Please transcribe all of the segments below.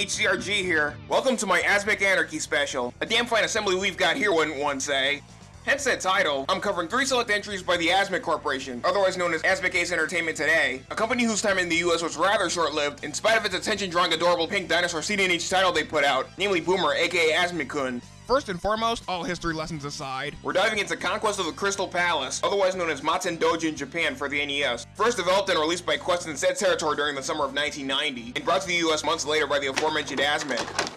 HCRG here. Welcome to my Asmik Anarchy special. A damn fine assembly we've got here, wouldn't one say. Hence that title, I'm covering three select entries by the Asmik Corporation, otherwise known as Asmik Ace Entertainment today, a company whose time in the US was rather short-lived, in spite of its attention-drawing adorable pink dinosaur seen in title they put out, namely Boomer, aka Asmik-kun. First and foremost, all history lessons aside, we're diving into Conquest of the Crystal Palace, otherwise known as Maten Doji in Japan for the NES. First developed and released by Quest in said territory during the summer of 1990, and brought to the US months later by the aforementioned Asmik.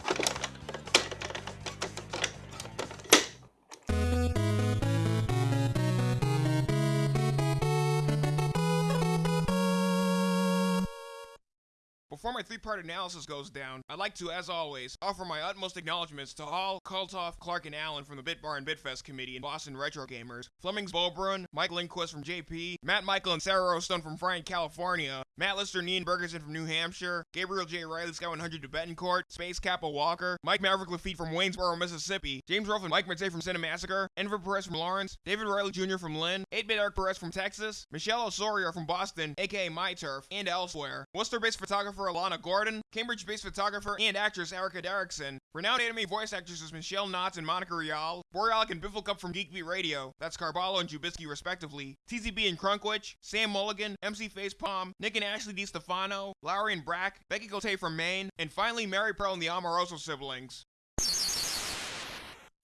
Three-part analysis goes down, I'd like to, as always, offer my utmost acknowledgments to Hall, Kultoff, Clark, and Allen from the Bitbar and Bitfest Committee and Boston Retro Gamers, Flemings Bobrun, Mike Lindquist from JP, Matt Michael and Sarah Rostone from Friant, California, Matt Lister Ian Bergerson from New Hampshire, Gabriel J. Riley, Sky 100 to Betancourt, Space Kappa Walker, Mike Maverick Lafitte from Waynesboro, Mississippi, James Rolfe and Mike Mertze from Cinemassacre, Enver Perez from Lawrence, David Riley Jr. from Lynn, 8-Bit Art Perez from Texas, Michelle Osorio from Boston, aka My Turf, and elsewhere, Worcester-based photographer Alana Gordon, Cambridge-based photographer and actress Erica Derrickson, renowned anime voice actresses Michelle Knotz and Monica Rial, Borealic and Bifflecup from Geekbeat Radio, that's Carballo and Jubisky respectively, TZB and Crunkwitch, Sam Mulligan, MC Facepalm, Nick and Ashley DiStefano, Lowry and Brack, Becky Cote from Maine, and finally Mary Pearl and the Amoroso siblings.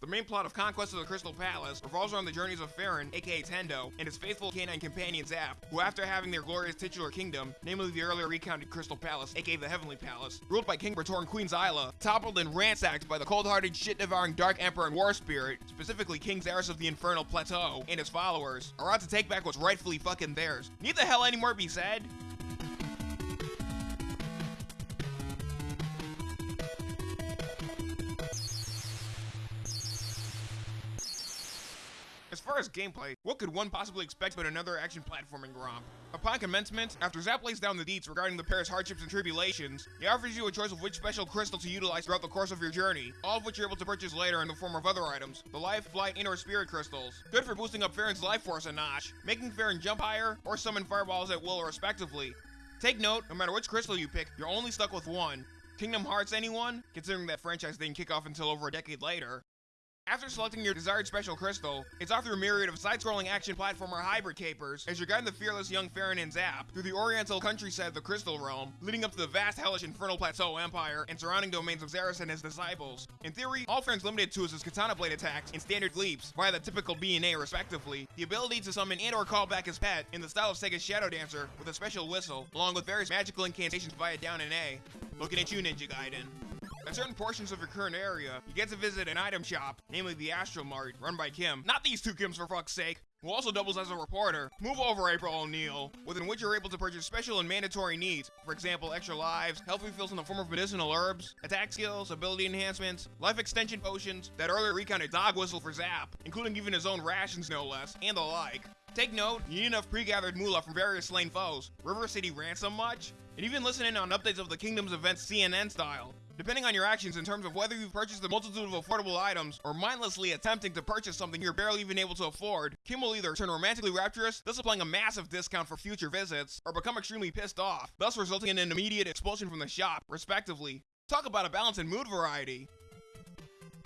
The main plot of Conquest of the Crystal Palace revolves around the journeys of Farron, aka Tendo, and his faithful canine companion Zap, who after having their glorious titular kingdom, namely the earlier recounted Crystal Palace, aka the Heavenly Palace, ruled by King Bertor and Queen Zyla, toppled and ransacked by the cold-hearted, shit-devouring Dark Emperor and War Spirit, specifically King Xaris of the Infernal Plateau, and his followers, are out to take back what's rightfully fucking theirs. Need the hell any more be said? As gameplay, what could one possibly expect but another action platforming romp? Upon commencement, after Zap lays down the deets regarding the pair's hardships and tribulations, he offers you a choice of which special crystal to utilize throughout the course of your journey, all of which you're able to purchase later in the form of other items, the life, flight, and or spirit crystals. Good for boosting up Farron's life force a notch, making Farron jump higher, or summon fireballs at will respectively. Take note, no matter which crystal you pick, you're only stuck with one. Kingdom Hearts anyone? Considering that franchise didn't kick off until over a decade later. After selecting your desired special crystal, it's off through a myriad of side-scrolling action platformer hybrid capers as you're guiding the fearless young Farron and Zap through the oriental countryside of the Crystal Realm, leading up to the vast hellish infernal plateau empire and surrounding domains of Xaris and his disciples. In theory, all Farron's limited to is his katana blade attacks and standard leaps via the typical B and A respectively, the ability to summon and or call back his pet in the style of Sega's Shadow Dancer with a special whistle, along with various magical incantations via down and A. Looking at you, Ninja Gaiden. At certain portions of your current area, you get to visit an item shop, namely the Astro Mart, run by Kim. Not these two Kims for fuck's sake, who also doubles as a reporter. Move over April O'Neil, within which you're able to purchase special and mandatory needs. For example, extra lives, health refills in the form of medicinal herbs, attack skills, ability enhancements, life extension potions, that earlier recounted dog whistle for Zap, including even his own rations no less, and the like. Take note, you need enough pre-gathered moolah from various slain foes. River City ransom much? And even listen in on updates of the Kingdom's events CNN style. Depending on your actions in terms of whether you've purchased a multitude of affordable items or mindlessly attempting to purchase something you're barely even able to afford, Kim will either turn romantically rapturous, thus applying a massive discount for future visits, or become extremely pissed off, thus resulting in an immediate expulsion from the shop, respectively. Talk about a balance in mood variety.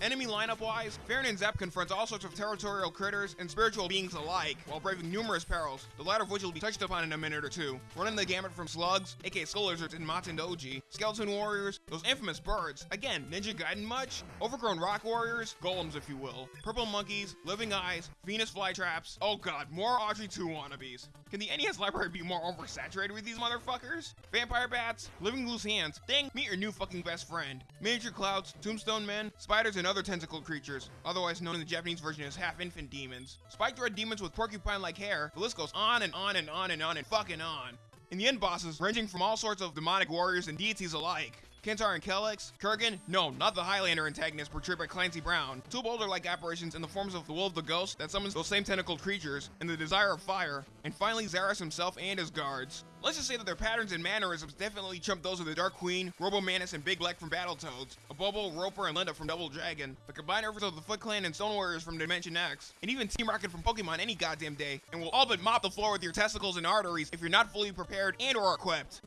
Enemy lineup-wise, Farron and Zap confronts all sorts of territorial critters and spiritual beings alike, while braving numerous perils, the latter of which will be touched upon in a minute or two. Running the gamut from slugs, aka skull lizards and Maten Doji, skeleton warriors, those infamous birds, again, Ninja Gaiden much? Overgrown rock warriors, golems if you will, purple monkeys, living eyes, Venus flytraps, oh god, more Audrey 2 wannabes. Can the NES library be more oversaturated with these motherfuckers? Vampire bats, living loose hands, dang, meet your new fucking best friend. Miniature clouds, tombstone men, spiders and other tentacle creatures, otherwise known in the Japanese version as half-infant demons. Spiked red demons with porcupine-like hair, the list goes on and on and on and on and fucking on. And the end bosses ranging from all sorts of demonic warriors and deities alike. Kentar and Kellex, Kurgan, no, not the Highlander antagonist portrayed by Clancy Brown, two boulder-like apparitions in the forms of the Will of the Ghost that summons those same tentacled creatures, and the Desire of Fire, and finally Xaris himself and his guards. Let's just say that their patterns and mannerisms definitely trump those of the Dark Queen, Robo Manus, and Big Black from Battletoads, Abobo, Roper, and Linda from Double Dragon, the combined efforts of the Foot Clan and Stone Warriors from Dimension X, and even Team Rocket from Pokemon any goddamn day, and will all but mop the floor with your testicles and arteries if you're not fully prepared and or equipped.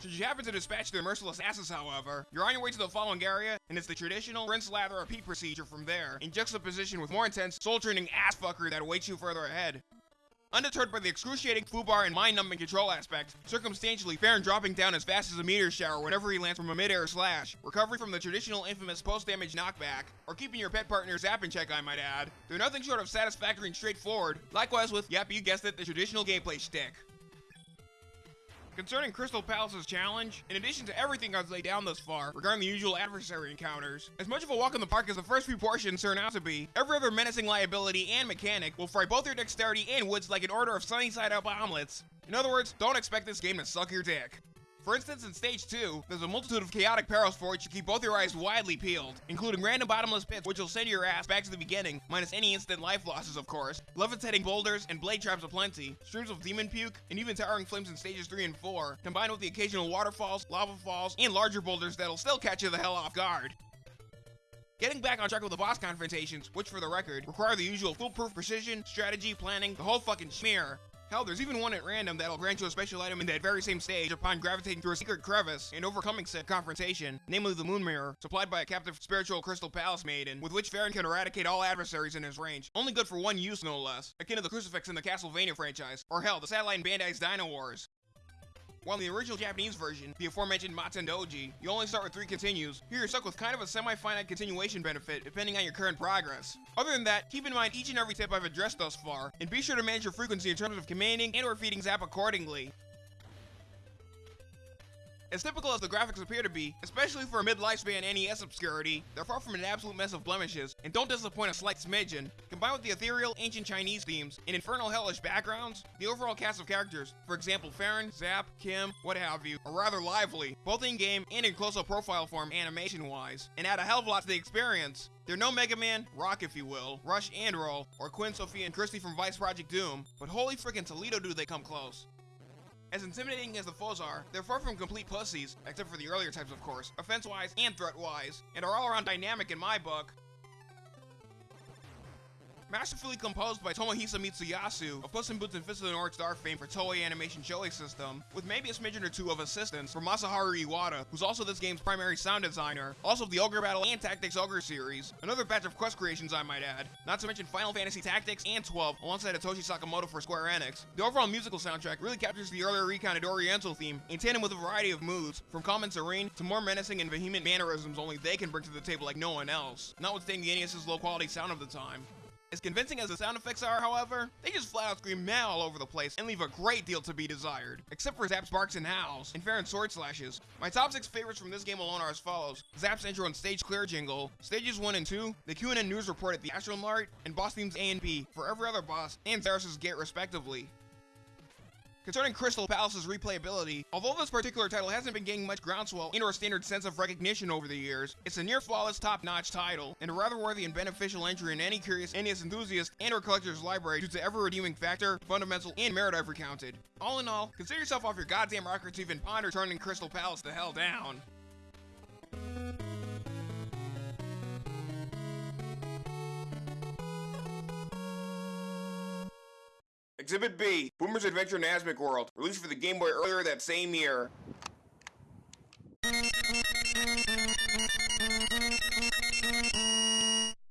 Should you happen to dispatch their merciless asses, however, you're on your way to the following area, and it's the traditional rinse, lather, repeat procedure from there, in juxtaposition with more intense, soul-turning ass fucker that awaits you further ahead. Undeterred by the excruciating foobar and mind-numbing control aspect, circumstantially Farron dropping down as fast as a meteor shower whenever he lands from a mid-air slash, recovery from the traditional infamous post-damage knockback, or keeping your pet partner zap in check I might add, they're nothing short of satisfactory and straightforward, likewise with, yep you guessed it, the traditional gameplay shtick. Concerning Crystal Palace's challenge, in addition to everything I've laid down thus far regarding the usual adversary encounters, as much of a walk in the park as the first few portions turn out to be, every other menacing liability and mechanic will fry both your dexterity and woods like an order of sunny side up omelets. In other words, don't expect this game to suck your dick. For instance, in Stage 2, there's a multitude of chaotic perils for which you keep both your eyes widely peeled, including random bottomless pits which will send your ass back to the beginning, minus any instant life losses of course, levitating boulders and blade traps aplenty, streams of demon puke, and even towering flames in Stages 3 and 4, combined with the occasional waterfalls, lava falls, and larger boulders that'll still catch you the hell off guard. Getting back on track with the boss confrontations, which for the record, require the usual foolproof precision, strategy, planning, the whole fucking schmear, Hell, there's even one at random that'll grant you a special item in that very same stage upon gravitating through a secret crevice and overcoming said confrontation, namely the Moon Mirror, supplied by a captive spiritual Crystal Palace Maiden, with which Farron can eradicate all adversaries in his range, only good for one use no less, akin to the crucifix in the Castlevania franchise, or hell, the satellite in Bandai's Dino Wars. While in the original Japanese version, the aforementioned Matendoji, you only start with three continues, here you're stuck with kind of a semi-finite continuation benefit depending on your current progress. Other than that, keep in mind each and every tip I've addressed thus far, and be sure to manage your frequency in terms of commanding and or feeding Zap accordingly. As typical as the graphics appear to be, especially for a mid-lifespan NES obscurity, they're far from an absolute mess of blemishes, and don't disappoint a slight smidgen. Combined with the ethereal, ancient Chinese themes, and infernal hellish backgrounds, the overall cast of characters, for example Farron, Zap, Kim, what have you, are rather lively, both in-game and in close-up profile form animation-wise, and add a hell of a lot to the experience. They're no Mega Man, Rock if you will, Rush and Roll, or Quinn, Sophia, and Christy from Vice Project Doom, but holy frickin' Toledo do they come close. As intimidating as the foes are, they're far from complete pussies, except for the earlier types of course, offense-wise and threat-wise, and are all around dynamic in my book. Masterfully composed by Tomohisa Mitsuyasu of Puss in Boots and Fist of the North Star fame for Toei Animation Shoei System, with maybe a smidgen or two of assistance from Masaharu Iwata, who's also this game's primary sound designer, also of the Ogre Battle and Tactics Ogre series, another batch of quest creations I might add, not to mention Final Fantasy Tactics and 12 alongside Hitoshi Sakamoto for Square Enix. The overall musical soundtrack really captures the earlier recounted Oriental theme in tandem with a variety of moods, from calm and serene to more menacing and vehement mannerisms only they can bring to the table like no one else, notwithstanding the NES's low quality sound of the time. As convincing as the sound effects are, however, they just flat out scream meh all over the place and leave a great deal to be desired. Except for Zap's barks and howls, and Farron's sword slashes. My top 6 favorites from this game alone are as follows. Zap's intro and stage clear jingle, stages 1 and 2, the QNN news report at the Astral Mart, and boss themes A and B for every other boss, and Zarus's gate respectively. Concerning Crystal Palace's replayability, although this particular title hasn't been gaining much groundswell in our standard sense of recognition over the years, it's a near flawless top-notch title, and a rather worthy and beneficial entry in any curious NES enthusiast and or collector's library due to ever-redeeming factor, fundamental, and merit I've recounted. All in all, consider yourself off your goddamn rocker to even ponder turning Crystal Palace the hell down. Exhibit B, Boomer's Adventure in Asmik World, released for the Game Boy earlier that same year.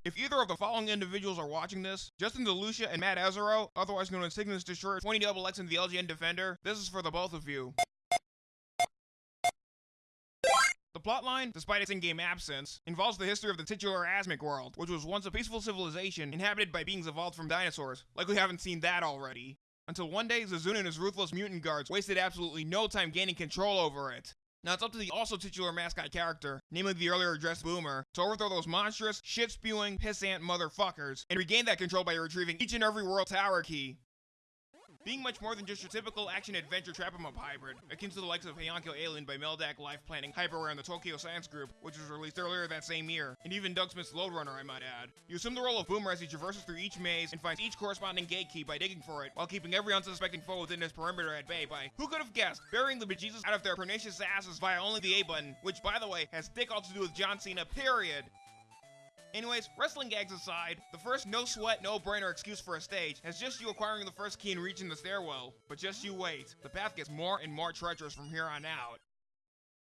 If either of the following individuals are watching this, Justin DeLucia and Matt Azaro, otherwise known as Cygnus Destroyer 20 Double X and the LGN Defender, this is for the both of you. The plotline, despite its in-game absence, involves the history of the titular Asmik world, which was once a peaceful civilization inhabited by beings evolved from dinosaurs. Like we haven't seen that already. Until one day, Zazun and his ruthless mutant guards wasted absolutely no time gaining control over it. Now it's up to the also titular mascot character, namely the earlier addressed Boomer, to overthrow those monstrous, shit-spewing, pissant motherfuckers, and regain that control by retrieving each and every world tower key. Being much more than just your typical action-adventure trap-em-up hybrid, akin to the likes of Heian-Kyo Alien by Meldac Life Planning, Hyperware, and the Tokyo Science Group, which was released earlier that same year, and even Doug Smith's Lode Runner, I might add. You assume the role of Boomer as he traverses through each maze and finds each corresponding gate key by digging for it, while keeping every unsuspecting foe within his perimeter at bay by, who could have guessed, burying the bejesus out of their pernicious asses via only the A button, which, by the way, has dick all to do with John Cena, period. Anyways, wrestling gags aside, the first no sweat, no brainer excuse for a stage has just you acquiring the first key and reaching the stairwell. But just you wait, the path gets more and more treacherous from here on out.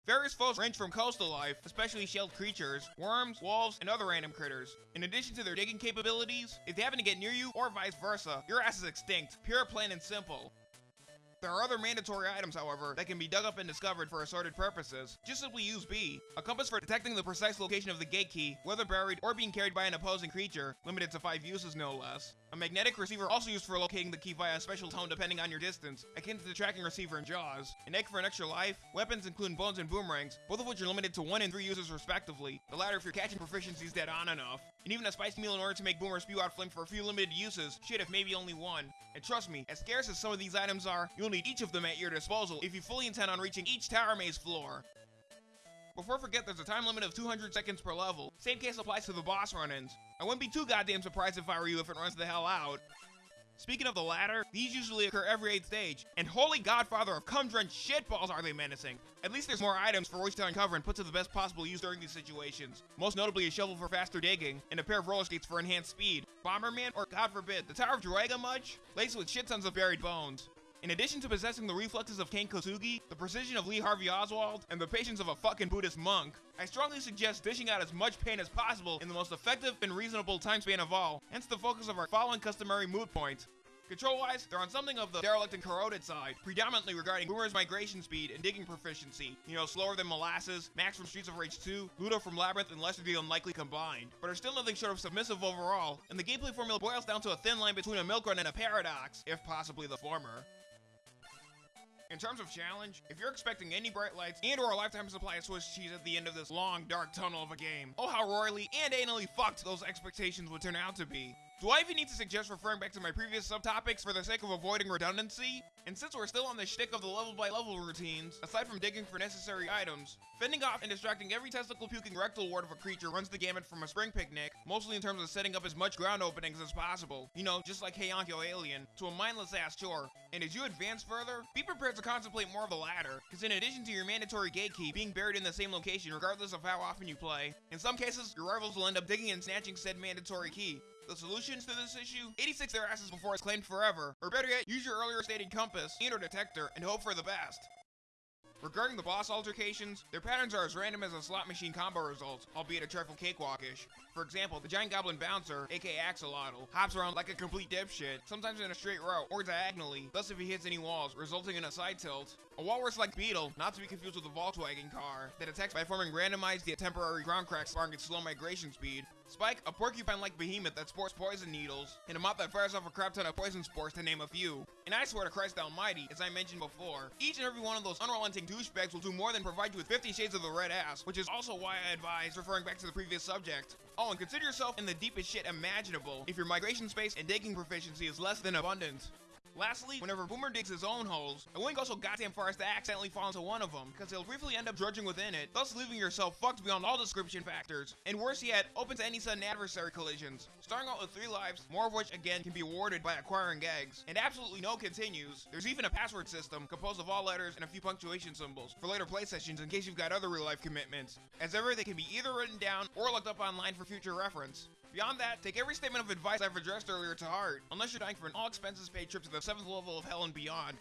Various foes range from coastal life, especially shelled creatures, worms, wolves, and other random critters. In addition to their digging capabilities, if they happen to get near you, or vice versa, your ass is extinct, pure, plain, and simple. There are other mandatory items, however, that can be dug up and discovered for assorted purposes. Just simply use B. A compass for detecting the precise location of the gate key, whether buried or being carried by an opposing creature, limited to 5 uses no less. A magnetic receiver also used for locating the key via a special tone depending on your distance, akin to the tracking receiver in Jaws. An egg for an extra life, weapons including bones and boomerangs, both of which are limited to 1 and 3 uses respectively, the latter if your catching proficiency is dead on enough. And even a spicy meal in order to make Boomer spew out flame for a few limited uses, shit if maybe only one. And trust me, as scarce as some of these items are, you'll need each of them at your disposal if you fully intend on reaching each tower maze floor. Before I forget, there's a time limit of 200 seconds per level. Same case applies to the boss run-ins. I wouldn't be too goddamn surprised if I were you if it runs the hell out. Speaking of the latter, these usually occur every 8th stage, and holy godfather of cum-drenched shitballs are they menacing. At least there's more items for Royce to uncover and put to the best possible use during these situations. Most notably a shovel for faster digging, and a pair of roller skates for enhanced speed. Bomberman, or god forbid, the Tower of Druaga much? Laced with shit tons of buried bones. In addition to possessing the reflexes of Kane Kosugi, the precision of Lee Harvey Oswald, and the patience of a fucking Buddhist monk, I strongly suggest dishing out as much pain as possible in the most effective and reasonable time span of all, hence the focus of our following customary mood point. Control-wise, they're on something of the derelict and corroded side, predominantly regarding Boomer's migration speed and digging proficiency. You know, slower than Molasses, Max from Streets of Rage 2, Ludo from Labyrinth, and Lester the Unlikely combined. But are still nothing short of submissive overall, and the gameplay formula boils down to a thin line between a milk run and a paradox, if possibly the former. In terms of challenge, if you're expecting any bright lights and or a lifetime supply of Swiss cheese at the end of this long, dark tunnel of a game, oh how royally and anally fucked those expectations would turn out to be. Do I even need to suggest referring back to my previous subtopics for the sake of avoiding redundancy? And since we're still on the shtick of the level by level routines, aside from digging for necessary items, fending off and distracting every testicle puking rectal ward of a creature runs the gamut from a spring picnic, mostly in terms of setting up as much ground openings as possible, you know, just like Heian-Kyo Alien, to a mindless ass chore. And as you advance further, be prepared to contemplate more of the latter, because in addition to your mandatory gate key being buried in the same location regardless of how often you play, in some cases, your rivals will end up digging and snatching said mandatory key, the solutions to this issue? 86 their asses before it's claimed forever, or better yet, use your earlier stated compass and or detector and hope for the best. Regarding the boss altercations, their patterns are as random as a slot machine combo results, albeit a trifle cakewalkish. For example, the giant goblin bouncer, aka Axolotl, hops around like a complete dipshit, sometimes in a straight row or diagonally, thus if he hits any walls, resulting in a side tilt. A walrus-like beetle, not to be confused with a Volkswagen car, that attacks by forming randomized yet temporary ground cracks sparring its slow migration speed. Spike, a porcupine-like behemoth that sports poison needles, and a moth that fires off a crap ton of poison spores to name a few. And I swear to Christ almighty, as I mentioned before, each and every one of those unrelenting douchebags will do more than provide you with 50 shades of the red ass, which is also why I advise referring back to the previous subject. Oh, and consider yourself in the deepest shit imaginable if your migration space and digging proficiency is less than abundant. Lastly, whenever Boomer digs his own holes, I wouldn't so goddamn far as to accidentally fall into one of them, because he'll briefly end up drudging within it, thus leaving yourself fucked beyond all description factors, and worse yet, open to any sudden adversary collisions. Starting out with 3 lives, more of which again can be awarded by acquiring eggs, and absolutely no continues. There's even a password system, composed of all letters and a few punctuation symbols, for later play sessions in case you've got other real life commitments. As ever, they can be either written down or looked up online for future reference. Beyond that, take every statement of advice I've addressed earlier to heart, unless you're dying for an all expenses paid trip to the 7th level of hell and beyond.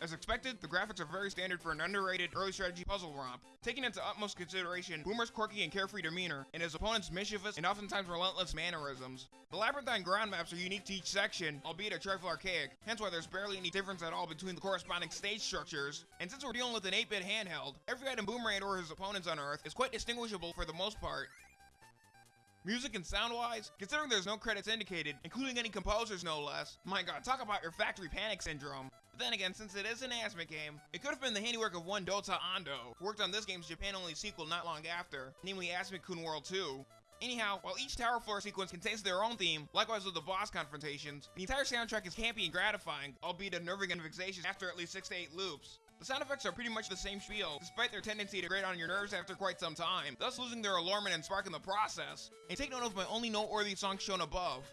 As expected, the graphics are very standard for an underrated early strategy puzzle romp, taking into utmost consideration Boomer's quirky and carefree demeanor, and his opponent's mischievous and oftentimes relentless mannerisms. The labyrinthine ground maps are unique to each section, albeit a trifle archaic, hence why there's barely any difference at all between the corresponding stage structures. And since we're dealing with an 8-bit handheld, every item Boomer and or his opponents unearth is quite distinguishable for the most part, Music and sound-wise, considering there's no credits indicated, including any composers no less, my god, talk about your factory panic syndrome. But then again, since it is an Asmik game, it could have been the handiwork of one Dota Ando, who worked on this game's Japan-only sequel not long after, namely Asmik-kun World 2. Anyhow, while each tower floor sequence contains their own theme, likewise with the boss confrontations, the entire soundtrack is campy and gratifying, albeit unnerving and vexatious after at least 6 to 8 loops. The sound effects are pretty much the same spiel, despite their tendency to grate on your nerves after quite some time, thus losing their allurement and spark in the process. And take note of my only noteworthy songs shown above.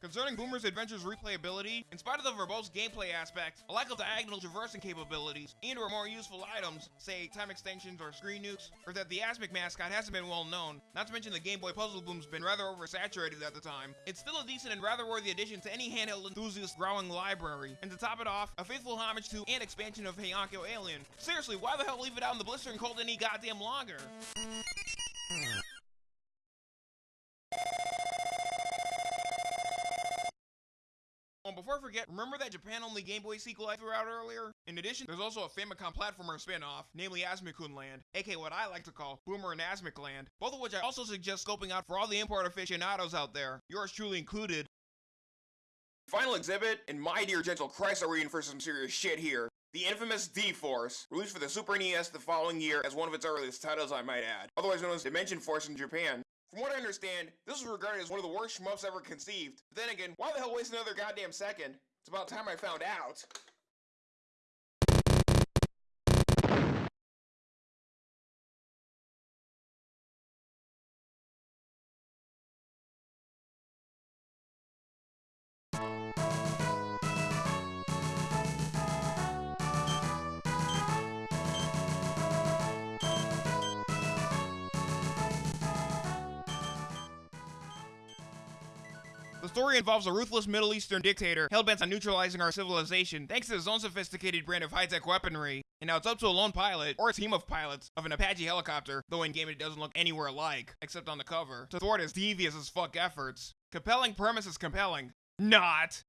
Concerning Boomer's Adventures replayability, in spite of the verbose gameplay aspects, a lack of diagonal traversing capabilities, and or more useful items, say time extensions or screen nukes, or that the Asmik mascot hasn't been well known, not to mention the Game Boy Puzzle Boom's been rather oversaturated at the time, it's still a decent and rather worthy addition to any handheld enthusiast's growing library. And to top it off, a faithful homage to and expansion of Heian-Kyo Alien. Seriously, why the hell leave it out in the blistering cold any goddamn longer? Oh, before I forget, remember that Japan-only Game Boy sequel I threw out earlier? In addition, there's also a Famicom platformer spin-off, namely Asmikun Land, aka what I like to call Boomer and Asmik Land, both of which I also suggest scoping out for all the import aficionados out there, yours truly included. Final exhibit, and my dear gentle Christ are we in for some serious shit here. The infamous D-Force, released for the Super NES the following year as one of its earliest titles I might add, otherwise known as Dimension Force in Japan. From what I understand, this was regarded as one of the worst shmups ever conceived. But then again, why the hell waste another goddamn second? It's about time I found out. Story involves a ruthless Middle Eastern dictator hell-bent on neutralizing our civilization thanks to his own sophisticated brand of high-tech weaponry. And now it's up to a lone pilot, or a team of pilots, of an Apache helicopter, though in-game it doesn't look anywhere alike, except on the cover, to thwart his devious as fuck efforts. Compelling premise is compelling. Not!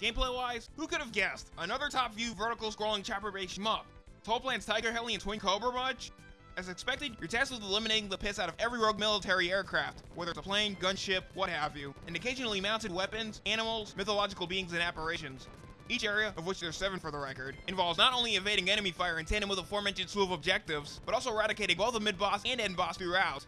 Gameplay-wise, who could have guessed? Another top-view vertical-scrolling chopper-based shmup. Toaplan's Tiger Heli and Twin Cobra much? As expected, you're tasked with eliminating the piss out of every rogue military aircraft, whether it's a plane, gunship, what have you, and occasionally mounted weapons, animals, mythological beings, and apparitions. Each area, of which there's seven for the record, involves not only evading enemy fire in tandem with the aforementioned slew of objectives, but also eradicating both the mid-boss and end-boss throughout.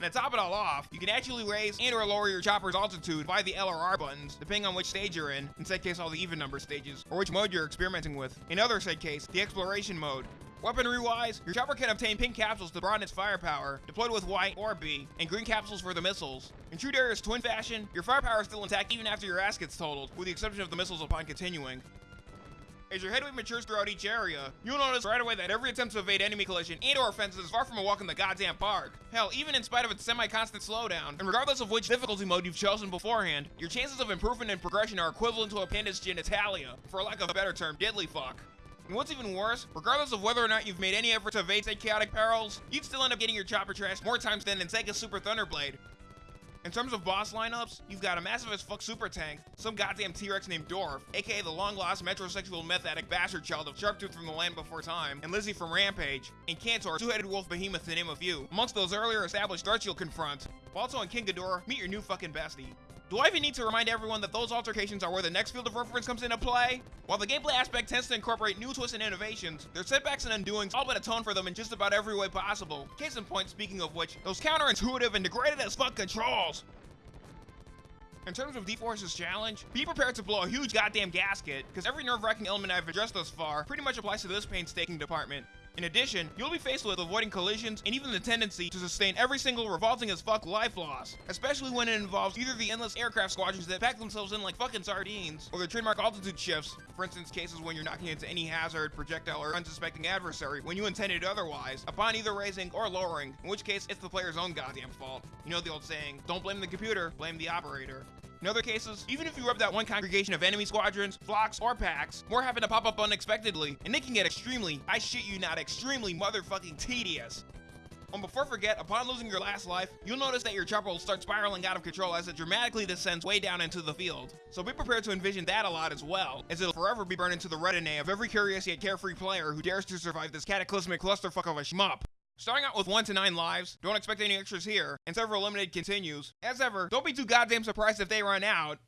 And to top it all off, you can actually raise and or lower your chopper's altitude via the L or R buttons, depending on which stage you're in, in said case all the even number stages, or which mode you're experimenting with. In other said case, the exploration mode. Weaponry-wise, your chopper can obtain pink capsules to broaden its firepower, deployed with white or B, and green capsules for the missiles. In true Darius twin fashion, your firepower is still intact even after your ass gets totaled, with the exception of the missiles upon continuing. As your headway matures throughout each area, you'll notice right away that every attempt to evade enemy collision and or offenses is far from a walk in the goddamn park. Hell, even in spite of its semi-constant slowdown, and regardless of which difficulty mode you've chosen beforehand, your chances of improvement and progression are equivalent to a panda's genitalia, for lack of a better term, diddly fuck. And what's even worse, regardless of whether or not you've made any effort to evade said chaotic perils, you'd still end up getting your chopper trashed more times than in Sega Super Thunderblade. In terms of boss lineups, you've got a massive as fuck super tank, some goddamn T-Rex named Dorf, aka the long-lost metrosexual meth addict bastard child of Sharptooth from the Land Before Time, and Lizzie from Rampage, and Cantor, two-headed wolf behemoth to name a few, amongst those earlier established threats you'll confront. Also in King Ghidorah, meet your new fucking bestie. Do I even need to remind everyone that those altercations are where the next field of reference comes into play? While the gameplay aspect tends to incorporate new twists and innovations, their setbacks and undoings all but atone for them in just about every way possible. Case in point, speaking of which, those counterintuitive and degraded as fuck controls! In terms of D-Force's challenge, be prepared to blow a huge goddamn gasket, because every nerve-wracking element I've addressed thus far pretty much applies to this painstaking department. In addition, you'll be faced with avoiding collisions and even the tendency to sustain every single revolting as fuck life loss, especially when it involves either the endless aircraft squadrons that pack themselves in like fucking sardines, or the trademark altitude shifts, for instance cases when you're knocking into any hazard, projectile, or unsuspecting adversary when you intended otherwise, upon either raising or lowering, in which case it's the player's own goddamn fault. You know the old saying, don't blame the computer, blame the operator. In other cases, even if you rub that one congregation of enemy squadrons, flocks, or packs, more happen to pop up unexpectedly, and they can get extremely, I shit you not, extremely motherfucking tedious. And before forget, upon losing your last life, you'll notice that your chopper will start spiraling out of control as it dramatically descends way down into the field. So be prepared to envision that a lot as well, as it'll forever be burned into the retina of every curious yet carefree player who dares to survive this cataclysmic clusterfuck of a shmup. Starting out with 1 to 9 lives, don't expect any extras here, and several limited continues. As ever, don't be too goddamn surprised if they run out.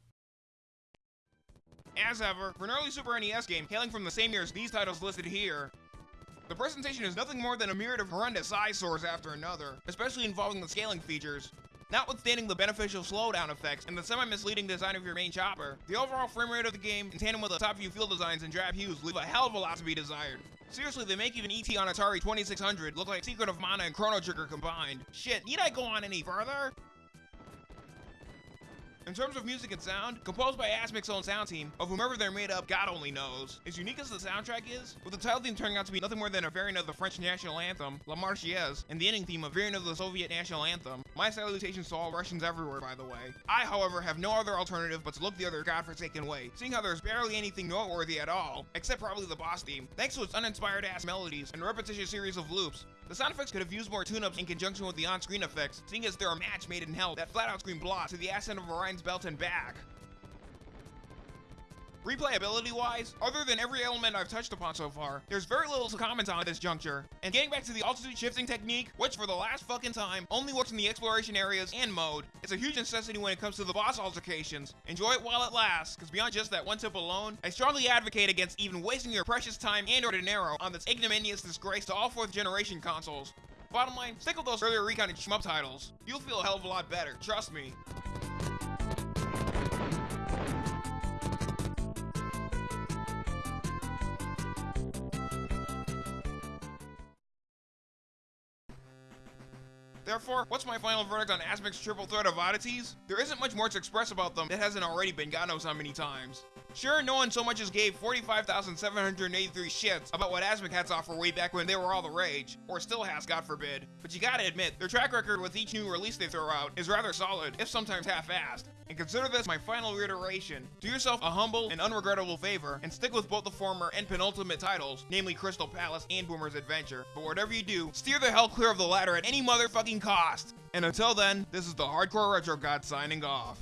As ever, for an early Super NES game hailing from the same year as these titles listed here, the presentation is nothing more than a myriad of horrendous eyesores after another, especially involving the scaling features. Notwithstanding the beneficial slowdown effects and the semi-misleading design of your main chopper, the overall frame rate of the game, in tandem with the top view field designs and drab hues, leave a hell of a lot to be desired. Seriously, they make even ET on Atari 2600 look like Secret of Mana and Chrono Trigger combined. Shit, need I go on any further? In terms of music and sound, composed by Asmik's own sound team, of whomever they're made up, God only knows. As unique as the soundtrack is, with the title theme turning out to be nothing more than a variant of the French national anthem, La Marseillaise, and the ending theme a variant of the Soviet national anthem, my salutations to all Russians everywhere, by the way. I, however, have no other alternative but to look the other godforsaken way, seeing how there's barely anything noteworthy at all, except probably the boss theme, thanks to its uninspired ass melodies and repetitious series of loops. The sound effects could have used more tune-ups in conjunction with the on-screen effects, seeing as they're a match made in hell that flat-out scream blah to the ascent of Orion's belt and back. Replayability wise, other than every element I've touched upon so far, there's very little to comment on at this juncture. And getting back to the altitude shifting technique, which for the last fucking time only works in the exploration areas and mode, it's a huge necessity when it comes to the boss altercations. Enjoy it while it lasts, because beyond just that one tip alone, I strongly advocate against even wasting your precious time and or dinero on this ignominious disgrace to all 4th generation consoles. Bottom line, stick with those earlier Recon and shmup titles. You'll feel a hell of a lot better, trust me. Therefore, what's my final verdict on Asmik's triple threat of oddities? There isn't much more to express about them that hasn't already been God knows how many times. Sure, no one so much as gave 45,783 shits about what Asmik had to offer way back when they were all the rage, or still has, God forbid. But you gotta admit, their track record with each new release they throw out is rather solid, if sometimes half-assed. And consider this my final reiteration. Do yourself a humble and unregrettable favor, and stick with both the former and penultimate titles, namely Crystal Palace and Boomer's Adventure. But whatever you do, steer the hell clear of the latter at any motherfucking cost! And until then, this is the Hardcore Retro God signing off.